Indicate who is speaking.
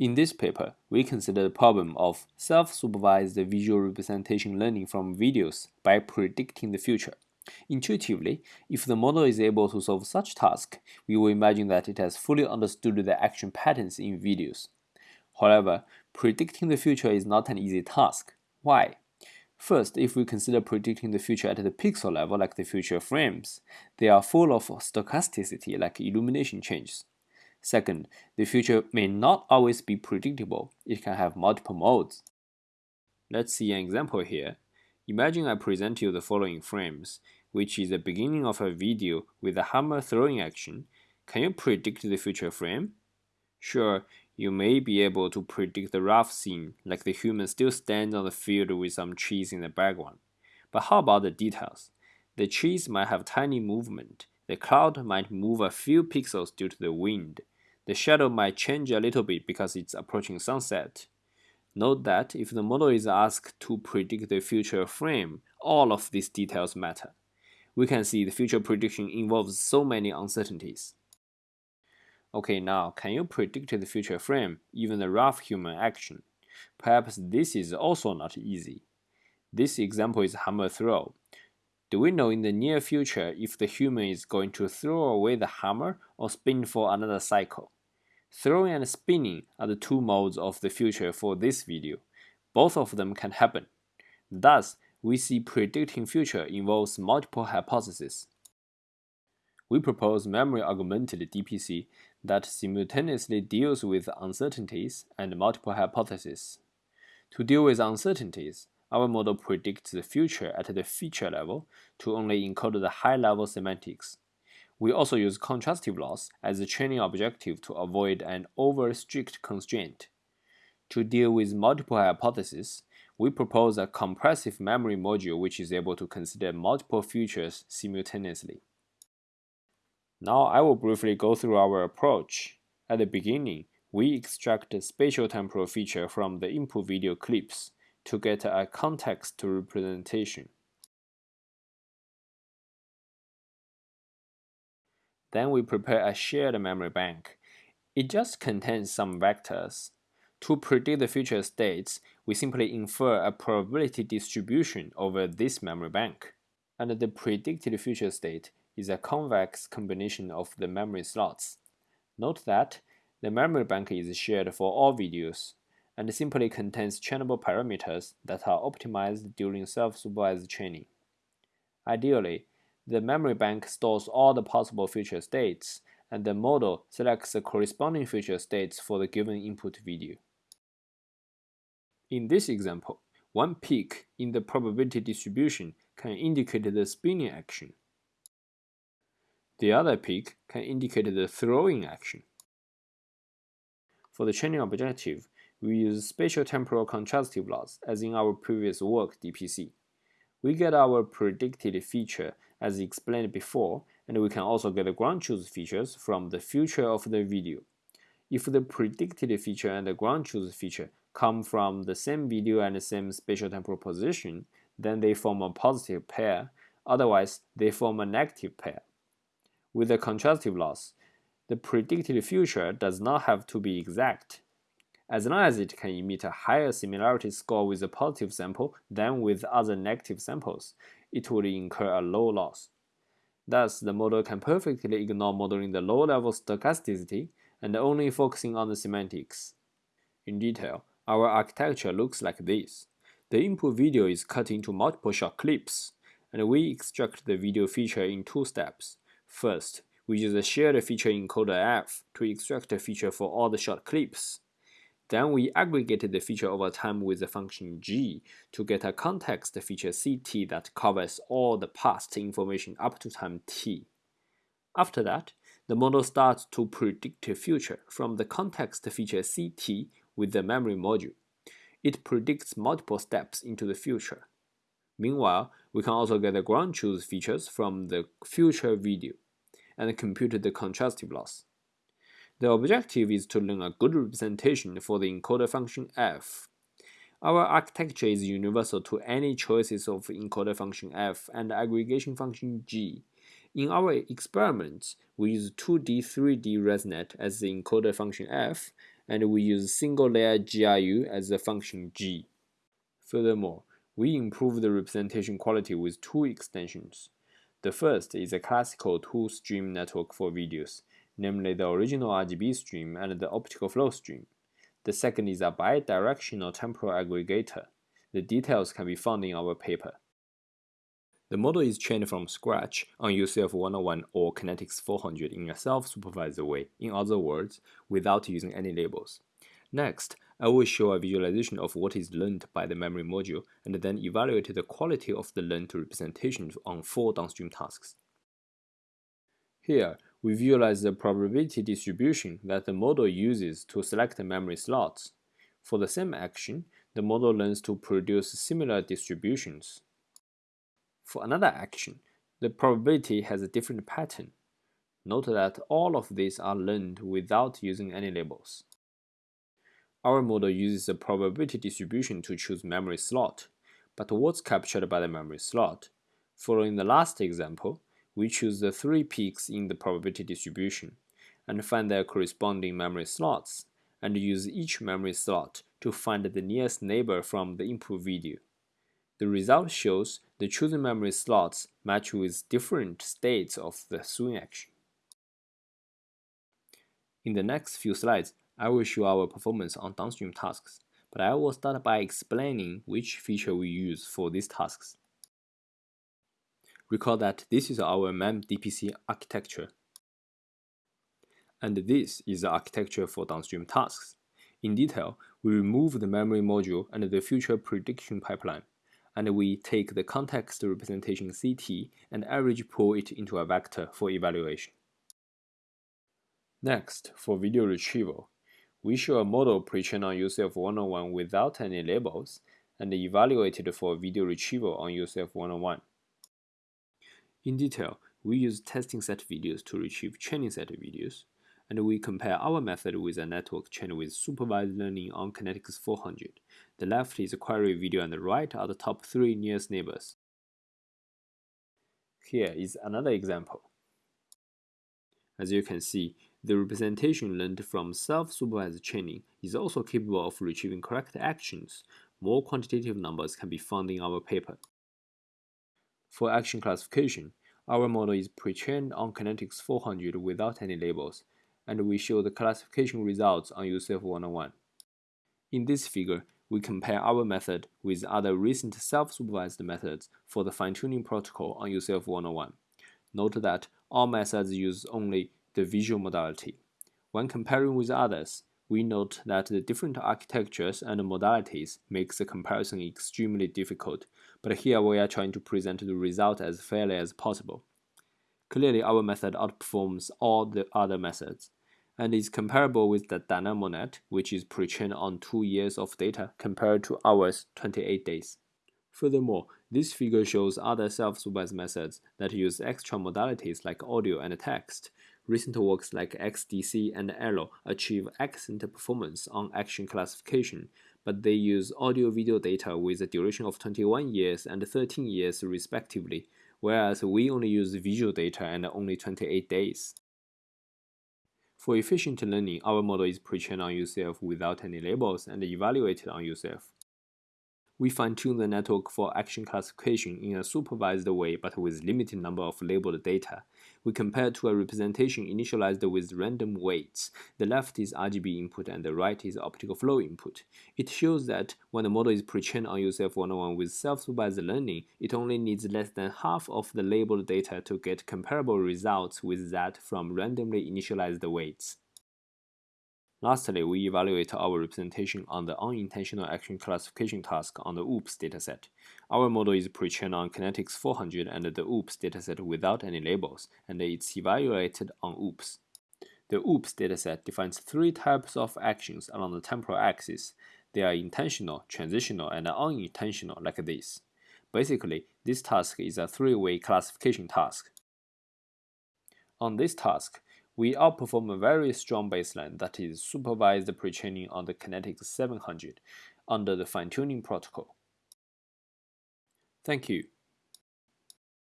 Speaker 1: In this paper, we consider the problem of self-supervised visual representation learning from videos by predicting the future. Intuitively, if the model is able to solve such task, we will imagine that it has fully understood the action patterns in videos. However, predicting the future is not an easy task. Why? First, if we consider predicting the future at the pixel level like the future frames, they are full of stochasticity like illumination changes. Second, the future may not always be predictable. It can have multiple modes. Let's see an example here. Imagine I present you the following frames, which is the beginning of a video with a hammer throwing action. Can you predict the future frame? Sure, you may be able to predict the rough scene, like the human still stands on the field with some trees in the background. But how about the details? The trees might have tiny movement. The cloud might move a few pixels due to the wind. The shadow might change a little bit because it's approaching sunset. Note that if the model is asked to predict the future frame, all of these details matter. We can see the future prediction involves so many uncertainties. Okay, now can you predict the future frame, even the rough human action? Perhaps this is also not easy. This example is hammer throw. Do we know in the near future if the human is going to throw away the hammer or spin for another cycle? Throwing and spinning are the two modes of the future for this video. Both of them can happen. Thus, we see predicting future involves multiple hypotheses. We propose memory-augmented DPC that simultaneously deals with uncertainties and multiple hypotheses. To deal with uncertainties, our model predicts the future at the feature level to only encode the high-level semantics. We also use contrastive loss as a training objective to avoid an over-strict constraint. To deal with multiple hypotheses, we propose a compressive memory module which is able to consider multiple features simultaneously. Now I will briefly go through our approach. At the beginning, we extract spatial temporal feature from the input video clips to get a context representation. Then we prepare a shared memory bank. It just contains some vectors. To predict the future states, we simply infer a probability distribution over this memory bank. And the predicted future state is a convex combination of the memory slots. Note that the memory bank is shared for all videos and simply contains trainable parameters that are optimized during self-supervised training. Ideally, the memory bank stores all the possible future states, and the model selects the corresponding future states for the given input video. In this example, one peak in the probability distribution can indicate the spinning action, the other peak can indicate the throwing action. For the training objective, we use spatial temporal contrastive loss as in our previous work DPC. We get our predicted feature as explained before, and we can also get the ground truth features from the future of the video. If the predicted feature and the ground truth feature come from the same video and the same spatial temporal position, then they form a positive pair, otherwise they form a negative pair. With the contrastive loss, the predicted future does not have to be exact. As long as it can emit a higher similarity score with a positive sample than with other negative samples, it would incur a low loss. Thus, the model can perfectly ignore modeling the low-level stochasticity and only focusing on the semantics. In detail, our architecture looks like this. The input video is cut into multiple short clips, and we extract the video feature in two steps. First, we use a shared feature encoder F to extract a feature for all the short clips. Then we aggregate the feature over time with the function g to get a context feature ct that covers all the past information up to time t. After that, the model starts to predict the future from the context feature ct with the memory module. It predicts multiple steps into the future. Meanwhile, we can also get the ground truth features from the future video and compute the contrastive loss. The objective is to learn a good representation for the encoder function f. Our architecture is universal to any choices of encoder function f and aggregation function g. In our experiments, we use 2D 3D ResNet as the encoder function f and we use single layer GRU as the function G. Furthermore, we improve the representation quality with two extensions. The first is a classical two-stream network for videos, namely the original RGB stream and the optical flow stream. The second is a bidirectional temporal aggregator. The details can be found in our paper. The model is trained from scratch on UCF 101 or Kinetics 400 in a self-supervised way, in other words, without using any labels. Next, I will show a visualization of what is learned by the memory module and then evaluate the quality of the learned representation on four downstream tasks. Here, we visualize the probability distribution that the model uses to select memory slots. For the same action, the model learns to produce similar distributions. For another action, the probability has a different pattern. Note that all of these are learned without using any labels. Our model uses a probability distribution to choose memory slot, but what's captured by the memory slot? Following the last example, we choose the three peaks in the probability distribution and find their corresponding memory slots and use each memory slot to find the nearest neighbor from the input video. The result shows the chosen memory slots match with different states of the swing action. In the next few slides, I will show our performance on downstream tasks, but I will start by explaining which feature we use for these tasks. Recall that this is our MEM-DPC architecture, and this is the architecture for downstream tasks. In detail, we remove the memory module and the future prediction pipeline and we take the context representation CT and average pool it into a vector for evaluation. Next, for video retrieval, we show a model pre-trained on UCF 101 without any labels and evaluated for video retrieval on UCF 101. In detail, we use testing set videos to retrieve training set videos, and we compare our method with a network trained with supervised learning on Kinetics 400. The left is a query video and the right are the top three nearest neighbors. Here is another example. As you can see, the representation learned from self-supervised training is also capable of retrieving correct actions. More quantitative numbers can be found in our paper. For action classification, our model is pre-trained on Kinetics 400 without any labels, and we show the classification results on UCF 101. In this figure, we compare our method with other recent self-supervised methods for the fine-tuning protocol on UCF 101. Note that all methods use only the visual modality. When comparing with others, we note that the different architectures and modalities makes the comparison extremely difficult, but here we are trying to present the result as fairly as possible. Clearly, our method outperforms all the other methods and is comparable with the DynamoNet, which is pre-trained on 2 years of data compared to ours 28 days. Furthermore, this figure shows other self-supervised methods that use extra modalities like audio and text. Recent works like XDC and Elo achieve excellent performance on action classification, but they use audio-video data with a duration of 21 years and 13 years respectively, whereas we only use visual data and only 28 days. For efficient learning, our model is pre-trained on UCF without any labels and evaluated on UCF. We fine-tune the network for action classification in a supervised way but with limited number of labeled data. We compare to a representation initialized with random weights. The left is RGB input and the right is optical flow input. It shows that when the model is pre-trained on UCF 101 with self-supervised learning, it only needs less than half of the labeled data to get comparable results with that from randomly initialized weights. Lastly, we evaluate our representation on the unintentional action classification task on the OOPS dataset. Our model is pre-trained on Kinetics 400 and the OOPS dataset without any labels, and it's evaluated on OOPS. The OOPS dataset defines three types of actions along the temporal axis. They are intentional, transitional, and unintentional like this. Basically, this task is a three-way classification task. On this task, we outperform a very strong baseline that is supervised pre-training on the Kinetics 700 under the fine-tuning protocol. Thank you.